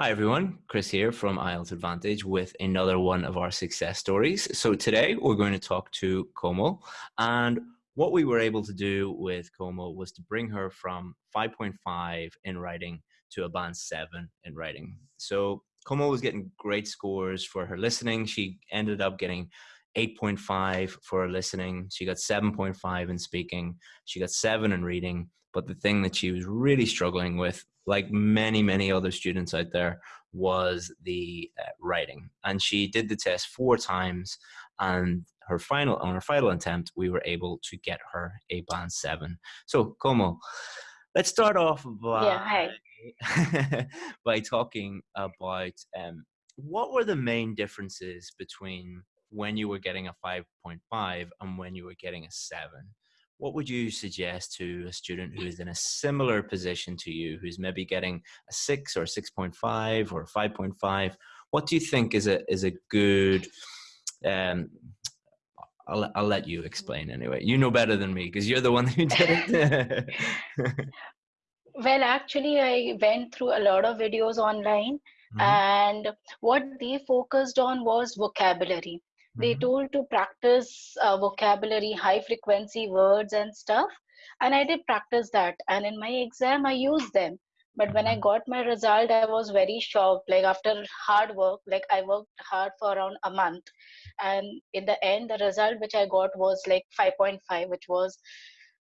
Hi, everyone. Chris here from IELTS Advantage with another one of our success stories. So, today we're going to talk to Como And what we were able to do with Como was to bring her from 5.5 in writing to a band 7 in writing. So, Como was getting great scores for her listening. She ended up getting 8.5 for her listening. She got 7.5 in speaking. She got 7 in reading. But the thing that she was really struggling with like many, many other students out there, was the uh, writing. And she did the test four times, and her final on her final attempt, we were able to get her a band seven. So, como let's start off by yeah, by talking about um, what were the main differences between when you were getting a 5.5 and when you were getting a 7 what would you suggest to a student who is in a similar position to you, who's maybe getting a six or 6.5 or 5.5? What do you think is a, is a good, um, I'll, I'll let you explain anyway. You know better than me because you're the one who did it. well, actually, I went through a lot of videos online, mm-hmm. and what they focused on was vocabulary they mm-hmm. told to practice uh, vocabulary high frequency words and stuff and i did practice that and in my exam i used them but when i mm-hmm. got my result i was very shocked like after hard work like i worked hard for around a month and in the end the result which i got was like 5.5 which was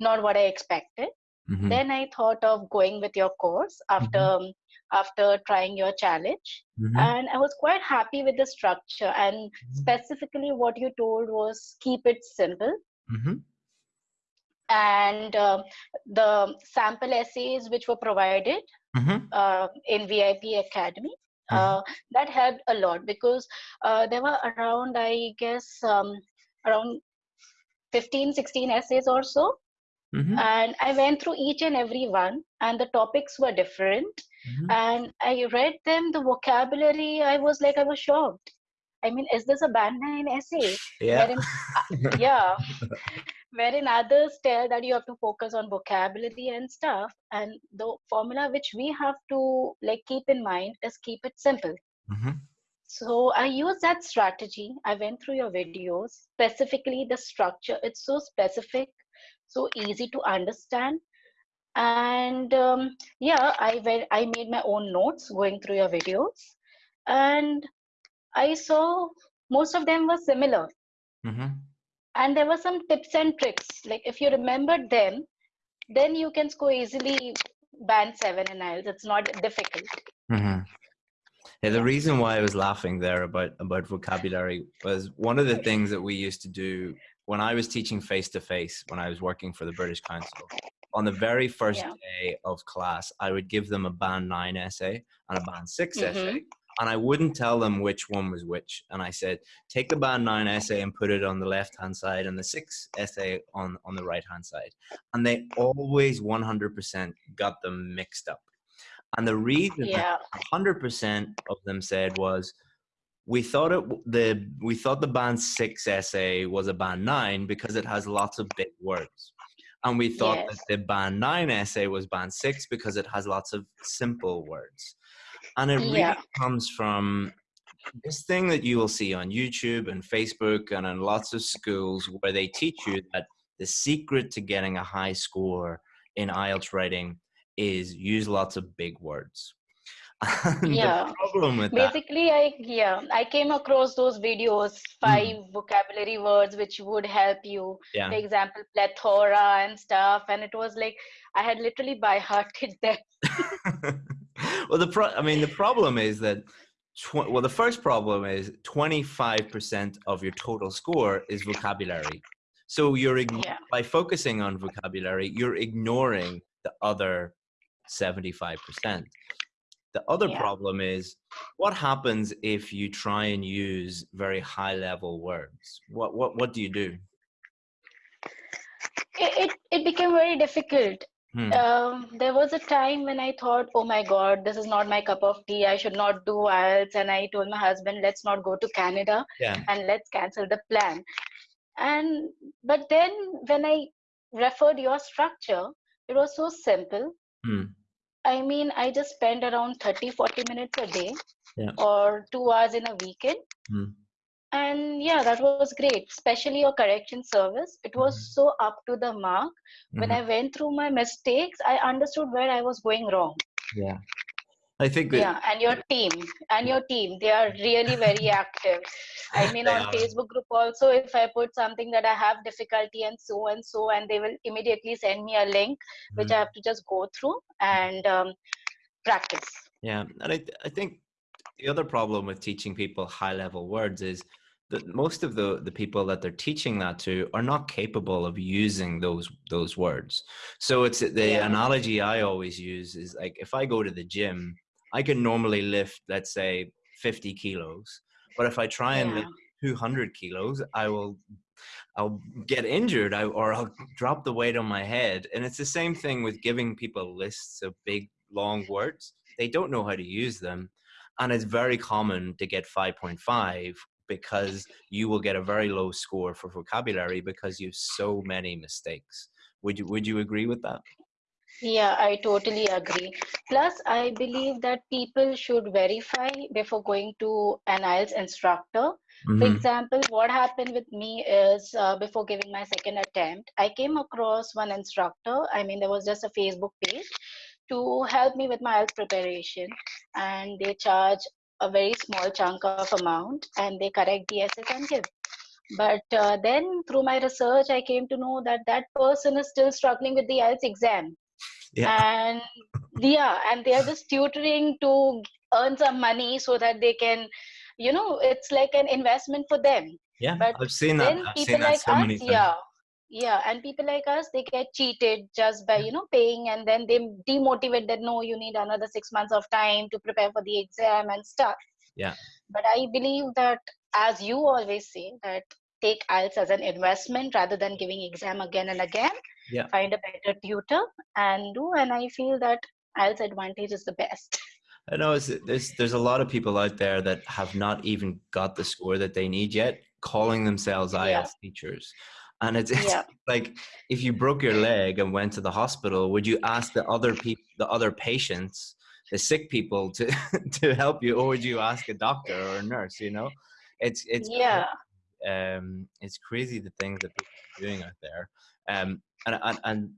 not what i expected mm-hmm. then i thought of going with your course after mm-hmm after trying your challenge. Mm-hmm. And I was quite happy with the structure. And mm-hmm. specifically, what you told was keep it simple. Mm-hmm. And uh, the sample essays which were provided mm-hmm. uh, in VIP Academy. Uh, mm-hmm. that helped a lot because uh, there were around, I guess, um, around 15, 16 essays or so. Mm-hmm. And I went through each and every one, and the topics were different. Mm-hmm. And I read them, the vocabulary, I was like, I was shocked. I mean, is this a band nine essay? Yeah. Wherein, uh, yeah. Wherein others tell that you have to focus on vocabulary and stuff. And the formula which we have to like keep in mind is keep it simple. Mm-hmm. So I use that strategy. I went through your videos, specifically the structure. It's so specific, so easy to understand. And um, yeah i went i made my own notes going through your videos. And i saw most of them were similar. Mm-hmm. and there were some tips and tricks. Like if you remembered them then you can score easily band 7 in IELTS it's not difficult. Mm-hmm. Yeah, the reason why I was laughing there about about vocabulary was one of the things that we used to do when I was teaching face to face when I was working for the British Council on the very first yeah. day of class, I would give them a band nine essay and a band 6 mm-hmm. essay. And I wouldn't tell them which one was which. And I said, take the band nine essay and put it on the left hand side and the six essay on, on the right hand side. And they always 100% got them mixed up. And the reason yeah. 100% of them said was, we thought it the we thought the band six essay was a band nine because it has lots of big words and we thought yes. that the band 9 essay was band 6 because it has lots of simple words and it really yeah. comes from this thing that you will see on youtube and facebook and in lots of schools where they teach you that the secret to getting a high score in ielts writing is use lots of big words yeah basically that. i yeah i came across those videos five mm. vocabulary words which would help you yeah. for example plethora and stuff and it was like i had literally by hearted them well the pro i mean the problem is that tw- well the first problem is 25% of your total score is vocabulary so you're yeah. by focusing on vocabulary you're ignoring the other 75% the other yeah. problem is what happens if you try and use very high level words? What what what do you do? It it, it became very difficult. Hmm. Um, there was a time when I thought, oh my God, this is not my cup of tea. I should not do IELTS. And I told my husband, let's not go to Canada yeah. and let's cancel the plan. And but then when I referred your structure, it was so simple. Hmm I mean, I just spend around 30, 40 minutes a day yeah. or two hours in a weekend. Mm. And yeah, that was great, especially your correction service. It was Mm-hmm. so up to the mark. When Mhm. I went through my mistakes, I understood where I was going wrong. Yeah. I think that Yeah, and your team, and your team, they are really very active. I mean, on are. Facebook group also, if I put something that I have difficulty and so and so, and they will immediately send me a link, which Mhm. I have to just go through and um, practice. Yeah, and I, I think the other problem with teaching people high level words is that most of the, the people that they're teaching that to are not capable of using those those words. So it's the Yeah. analogy I always use is like if I go to the gym, I can normally lift let's say 50 kilos, but if I try and Yeah. lift 200 kilos, I will I'll get injured I, or I'll drop the weight on my head. And it's the same thing with giving people lists of big, long words. They don't know how to use them. And it's very common to get 5.5 because you will get a very low score for vocabulary because you have so many mistakes. Would you, would you agree with that? Yeah, I totally agree. Plus, I believe that people should verify before going to an IELTS instructor. For Mhm. example, what happened with me is uh, before giving my second attempt, I came across one instructor. I mean, there was just a Facebook page to help me with my IELTS preparation, and they charge a very small chunk of amount and they correct the essays and give. But uh, then through my research, I came to know that that person is still struggling with the IELTS exam Yeah. and yeah and they are just tutoring to earn some money so that they can you know it's like an investment for them Yeah. but I've seen that. I've people seen that like so many us yeah yeah and people like us they get cheated just by you know paying and then they demotivate that no you need another six months of time to prepare for the exam and stuff Yeah. but i believe that as you always say that take IELTS as an investment rather than giving exam again and again Yeah. find a better tutor and do and i feel that IELTS advantage is the best I know there's there's a lot of people out there that have not even got the score that they need yet, calling themselves IELTS Yeah. teachers. And it's, it's Yeah. like if you broke your leg and went to the hospital, would you ask the other people, the other patients, the sick people, to to help you, or would you ask a doctor or a nurse? You know, it's it's yeah um, it's crazy the things that people are doing out there. Um, and, and, and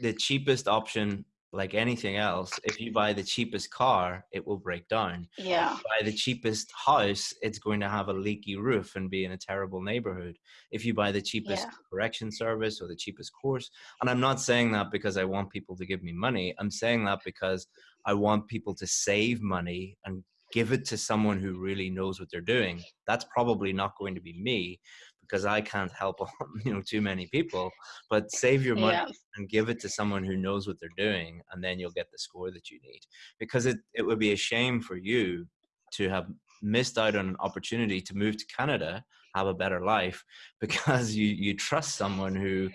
the cheapest option, like anything else, if you buy the cheapest car, it will break down. yeah Buy the cheapest house, it's going to have a leaky roof and be in a terrible neighborhood. If you buy the cheapest Yeah. correction service or the cheapest course, and I'm not saying that because I want people to give me money, I'm saying that because I want people to save money and give it to someone who really knows what they're doing. That's probably not going to be me because I can't help you know too many people. But save your money yeah and give it to someone who knows what they're doing, and then you'll get the score that you need. Because it it would be a shame for you to have missed out on an opportunity to move to Canada, have a better life, because you you trust someone who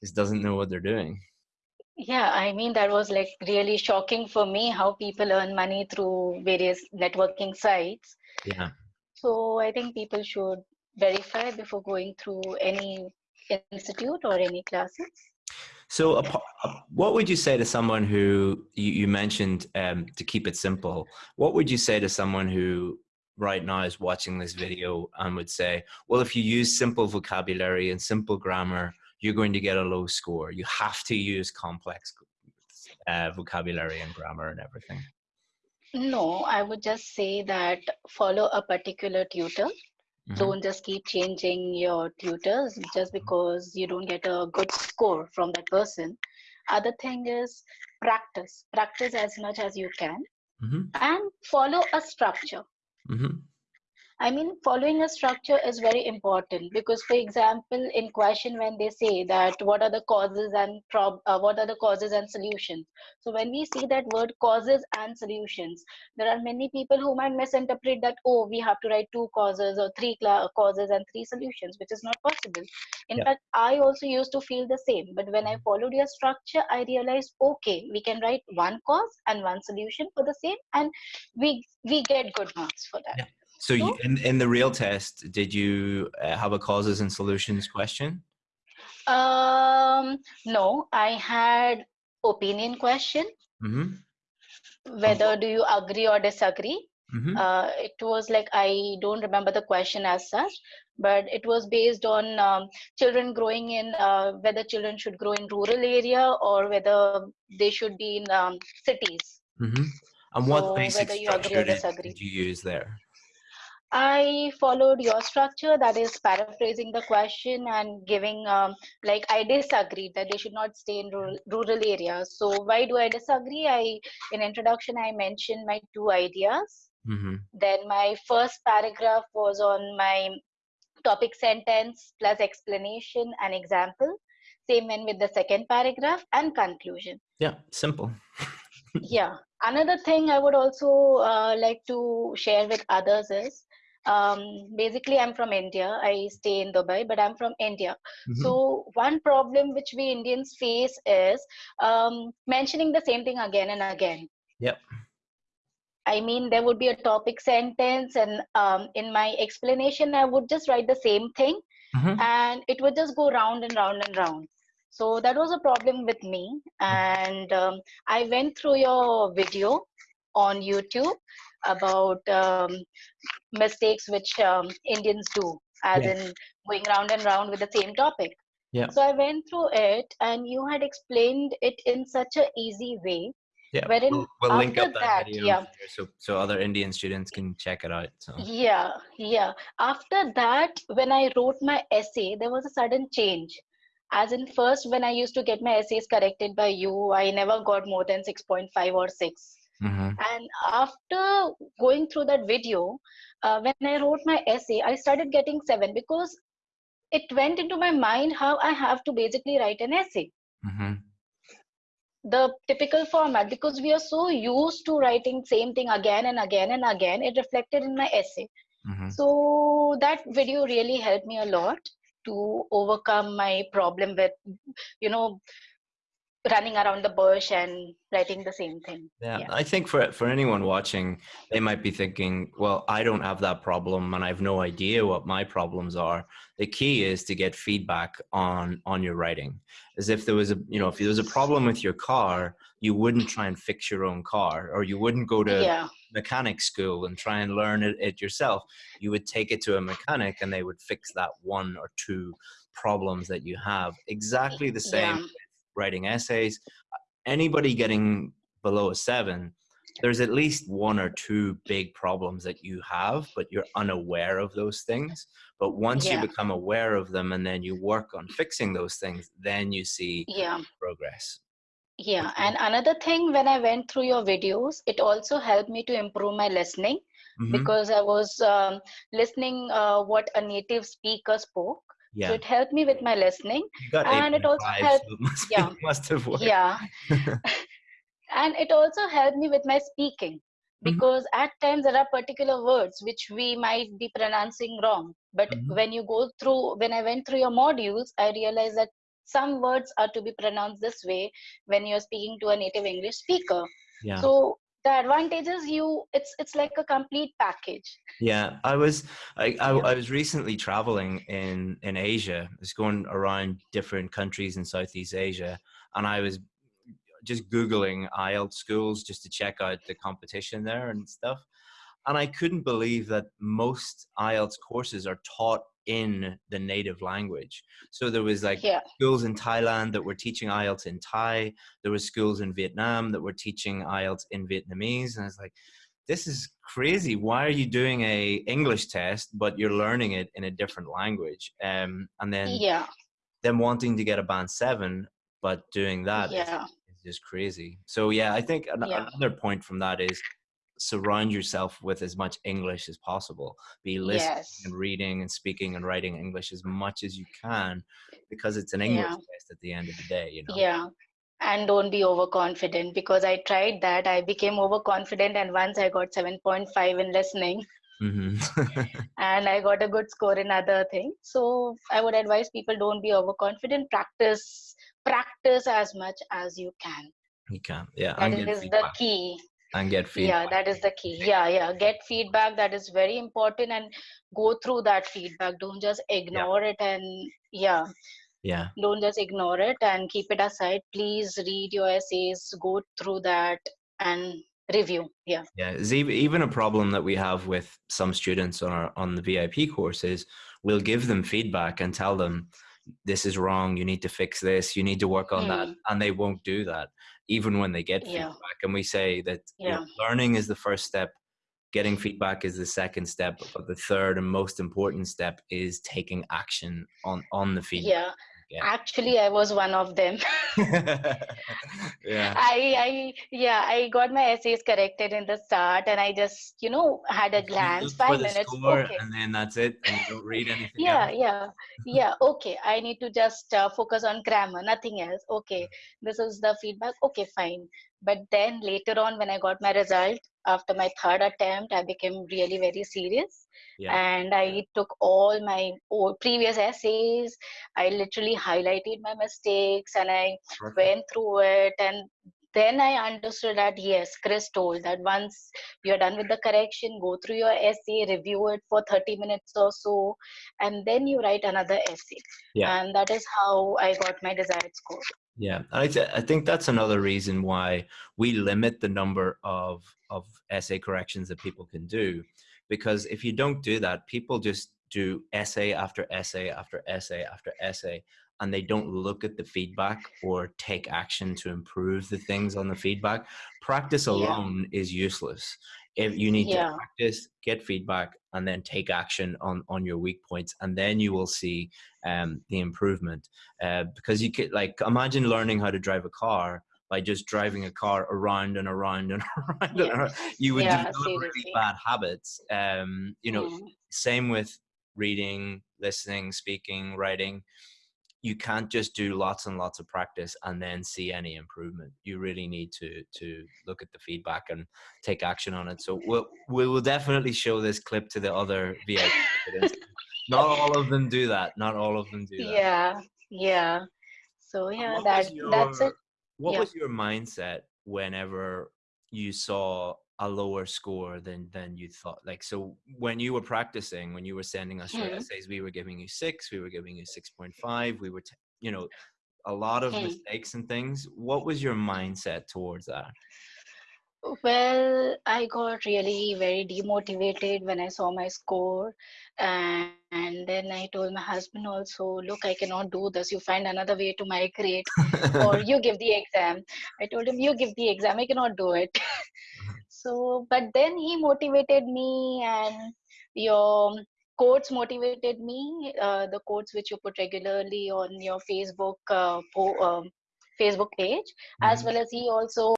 just doesn't know what they're doing. Yeah i mean that was like really shocking for me how people earn money through various networking sites Yeah. so i think people should verify before going through any institute or any classes So, uh, what would you say to someone who you, you mentioned um, to keep it simple? What would you say to someone who right now is watching this video and would say, well, if you use simple vocabulary and simple grammar, you're going to get a low score. You have to use complex uh, vocabulary and grammar and everything. no i would just say that follow a particular tutor Mhm. don't just keep changing your tutors just because you don't get a good score from that person other thing is practice practice as much as you can Mhm. and follow a structure Mhm. I mean, following a structure is very important because, for example, in question when they say that what are the causes and prob- uh, what are the causes and solutions. So when we see that word causes and solutions, there are many people who might misinterpret that oh we have to write two causes or three causes and three solutions, which is not possible. In Yeah. fact, I also used to feel the same, but when I followed your structure, I realized okay we can write one cause and one solution for the same, and we we get good marks for that. Yeah. So, you, in, in the real test, did you uh, have a causes and solutions question? Um, no, I had opinion question hmm whether do you agree or disagree Mhm. uh, it was like i don't remember the question as such but it was based on um, children growing in uh, whether children should grow in rural area or whether they should be in um, cities Mhm. And what So, basic structure did, did you use there? I followed your structure, that is paraphrasing the question and giving, um, like, I disagree that they should not stay in rural, rural areas. So, why do I disagree? I, in introduction, I mentioned my two ideas. hmm Then my first paragraph was on my topic sentence plus explanation and example. Same went with the second paragraph and conclusion. Yeah, simple. yeah another thing i would also uh, like to share with others is um, basically i'm from india i stay in dubai but i'm from india Mhm. so one problem which we indians face is um, mentioning the same thing again and again Yep. i mean there would be a topic sentence and um, in my explanation i would just write the same thing Mhm. and it would just go round and round and round so that was a problem with me and um, i went through your video on youtube about um, mistakes which um, indians do as Yeah. in going round and round with the same topic Yeah. so i went through it and you had explained it in such a easy way Yeah, Wherein we'll, we'll link up that, that, video yeah. so so other Indian students can check it out. So yeah yeah after that when i wrote my essay there was a sudden change as in first when i used to get my essays corrected by you i never got more than 6.5 or 6 Mhm. and after going through that video uh, when i wrote my essay i started getting 7 because it went into my mind how i have to basically write an essay Mhm. the typical format because we are so used to writing same thing again and again and again it reflected in my essay Mhm. so that video really helped me a lot to overcome my problem with you know running around the bush and writing the same thing Yeah, Yeah. I think for for anyone watching, they might be thinking, "Well, I don't have that problem, and I have no idea what my problems are." The key is to get feedback on on your writing. As if there was a you know, if there was a problem with your car, you wouldn't try and fix your own car, or you wouldn't go to yeah mechanic school and try and learn it, it yourself. You would take it to a mechanic, and they would fix that one or two problems that you have. Exactly the same yeah writing essays. Anybody getting below a seven, there's at least one or two big problems that you have, but you're unaware of those things. But once Yeah. you become aware of them and then you work on fixing those things, then you see yeah progress. yeah and another thing when i went through your videos it also helped me to improve my listening Mhm. because i was um, listening uh, what a native speaker spoke Yeah, so it helped me with my listening and it also helped- so must, yeah. must have worked. yeah and it also helped me with my speaking Mhm. because at times there are particular words which we might be pronouncing wrong but Mhm. when you go through when i went through your modules i realized that some words are to be pronounced this way when you're speaking to a native english speaker Yeah. so the advantage is you it's it's like a complete package Yeah, I was I, I. I was recently traveling in in Asia. I was going around different countries in Southeast Asia, and I was just googling IELTS schools just to check out the competition there and stuff. And I couldn't believe that most IELTS courses are taught in the native language. So there was like yeah schools in Thailand that were teaching IELTS in Thai. There were schools in Vietnam that were teaching IELTS in Vietnamese, and I was like, "This is crazy. Why are you doing a English test, but you're learning it in a different language?" Um, and then yeah them wanting to get a band seven, but doing that is yeah is just crazy. So yeah, I think an- Yeah. another point from that is surround yourself with as much English as possible. Be listening yes and reading and speaking and writing English as much as you can, because it's an English Yeah. test at the end of the day. You know. Yeah. And don't be overconfident because I tried that. I became overconfident, and once I got 7.5 in listening, hmm and I got a good score in other things. So I would advise people don't be overconfident. Practice, practice as much as you can. you can. Yeah. That and get is the feedback. key. And get feedback. Yeah, that is the key. Yeah, yeah. Get feedback. That is very important, and go through that feedback. Don't just ignore it. And yeah, Yeah. don't just ignore it and keep it aside please read your essays go through that and review yeah yeah even a problem that we have with some students on our on the vip courses we'll give them feedback and tell them this is wrong you need to fix this you need to work on mm. that and they won't do that even when they get yeah. feedback and we say that yeah. you know, learning is the first step getting feedback is the second step but the third and most important step is taking action on on the feedback yeah yeah. actually i was one of them. Yeah. I i yeah i got my essays corrected in the start and i just you know had a glance five minutes okay. and then that's it and you don't read anything yeah else. yeah yeah okay. I need to just uh, focus on grammar nothing else. Okay this is the feedback. Okay fine. But then later on when i got my result after my third attempt i became really very serious yeah. and i took all my old previous essays i literally highlighted my mistakes and i Perfect. went through it and then i understood that yes chris told that once you're done with the correction go through your essay review it for 30 minutes or so and then you write another essay yeah. and that is how i got my desired score yeah, I, th- I think that's another reason why we limit the number of of essay corrections that people can do, because if you don't do that, people just do essay after essay after essay after essay, and they don't look at the feedback or take action to improve the things on the feedback. Practice alone yeah. is useless. If you need yeah. to practice, get feedback, and then take action on on your weak points, and then you will see um, the improvement. Uh, because you could like imagine learning how to drive a car by just driving a car around and around and around, yeah. and around. you would yeah, develop really bad habits. Um, you know, mm. same with reading, listening, speaking, writing you can't just do lots and lots of practice and then see any improvement. You really need to to look at the feedback and take action on it. So we'll we will definitely show this clip to the other VIP Not all of them do that. Not all of them do that. Yeah, yeah. So yeah, that your, that's it. What yeah. was your mindset whenever you saw a lower score than than you thought like so when you were practicing when you were sending us your mm. essays we were giving you six we were giving you 6.5 we were t- you know a lot of mm. mistakes and things. What was your mindset towards that? Well i got really very demotivated when i saw my score and, and then i told my husband also look i cannot do this. You find another way to migrate or you give the exam. I told him you give the exam. I cannot do it so but then he motivated me and your quotes motivated me uh, the quotes which you put regularly on your facebook uh, po- um, facebook page mm-hmm. as well as he also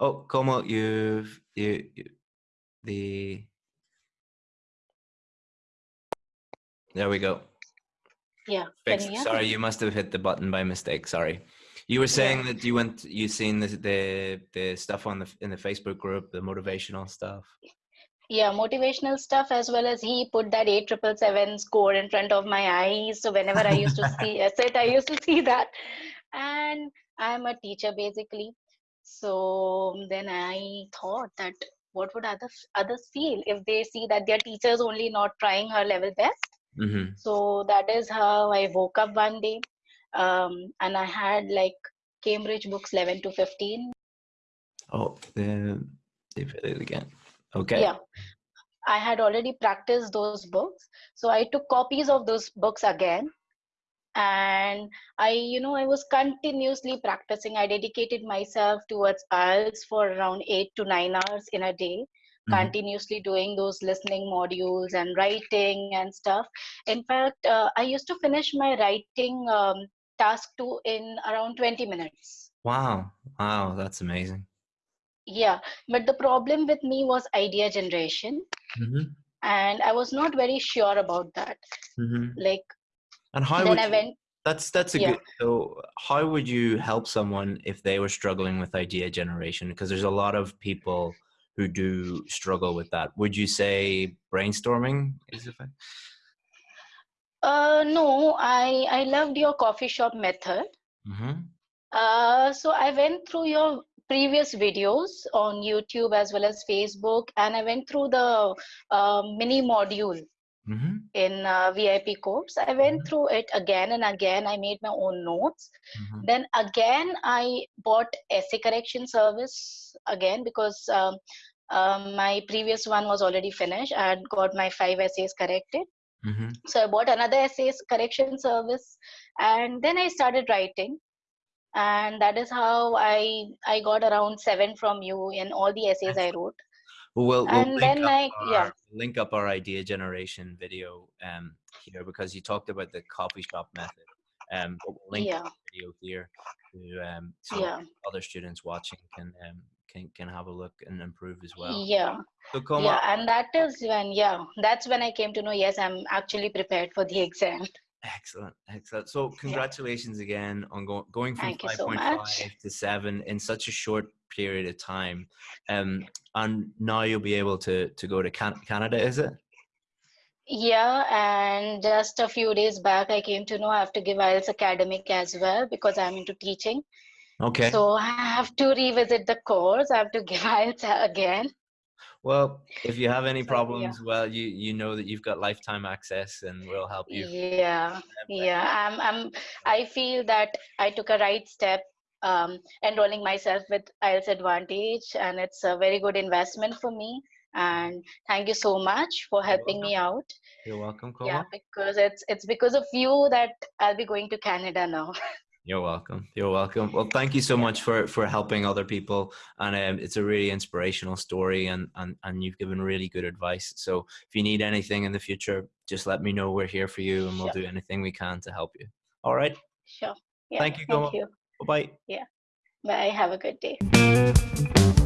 oh como you you, you the there we go. Yeah sorry you must have hit the button by mistake. Sorry you were saying yeah. that you went, you seen the, the the stuff on the in the Facebook group, the motivational stuff. Yeah, motivational stuff as well as he put that eight triple seven score in front of my eyes. So whenever I used to see it, I used to see that. And I'm a teacher basically. So then I thought that what would others others feel if they see that their teacher's only not trying her level best. Mm-hmm. So that is how I woke up one day um, and I had like Cambridge books 11 to 15. Oh, then they did it again. Okay. Yeah. I had already practiced those books. So I took copies of those books again. And I, you know, I was continuously practicing. I dedicated myself towards IELTS for around eight to nine hours in a day mm-hmm. continuously doing those listening modules and writing and stuff. In fact, uh, I used to finish my writing um, task two in around 20 minutes. Wow. Wow. That's amazing. Yeah. But the problem with me was idea generation. Mm-hmm. And I was not very sure about that. Mm-hmm. Like, and how then I you, went. That's that's a yeah. good. So, how would you help someone if they were struggling with idea generation? Because there's a lot of people who do struggle with that. Would you say brainstorming is effective? Uh, no, I I loved your coffee shop method. Mm-hmm. Uh, so I went through your previous videos on YouTube as well as Facebook, and I went through the uh, mini module mm-hmm. in uh, VIP course. I went mm-hmm. through it again and again. I made my own notes. Mm-hmm. Then again, I bought essay correction service again because um, um, my previous one was already finished. I had got my five essays corrected. Mm-hmm. So I bought another essays correction service, and then I started writing and that is how i i got around seven from you in all the essays i wrote well, we'll, we'll and then like our, yeah link up our idea generation video um here because you talked about the coffee shop method um we'll link yeah. video here to um so yeah. other students watching can um can can have a look and improve as well yeah so yeah and that is when yeah that's when i came to know yes i'm actually prepared for the exam Excellent, excellent. So congratulations yeah. again on go- going from five point five so to seven in such a short period of time. Um, and now you'll be able to to go to Can- Canada, is it? Yeah, and just a few days back, I came to know I have to give IELTS academic as well because I'm into teaching. Okay. So I have to revisit the course. I have to give IELTS again. Well, if you have any problems, yeah. well, you you know that you've got lifetime access, and we'll help you. Yeah, yeah. I'm I'm. I feel that I took a right step, um, enrolling myself with IELTS Advantage, and it's a very good investment for me. And thank you so much for helping me out. You're welcome, Koma. Yeah, because it's it's because of you that I'll be going to Canada now. You're welcome. You're welcome. Well, thank you so much for for helping other people, and um, it's a really inspirational story, and and and you've given really good advice. So if you need anything in the future, just let me know. We're here for you, and we'll do anything we can to help you. All right. Sure. Yeah, thank you. Thank you. Bye bye. Yeah. Bye. Have a good day.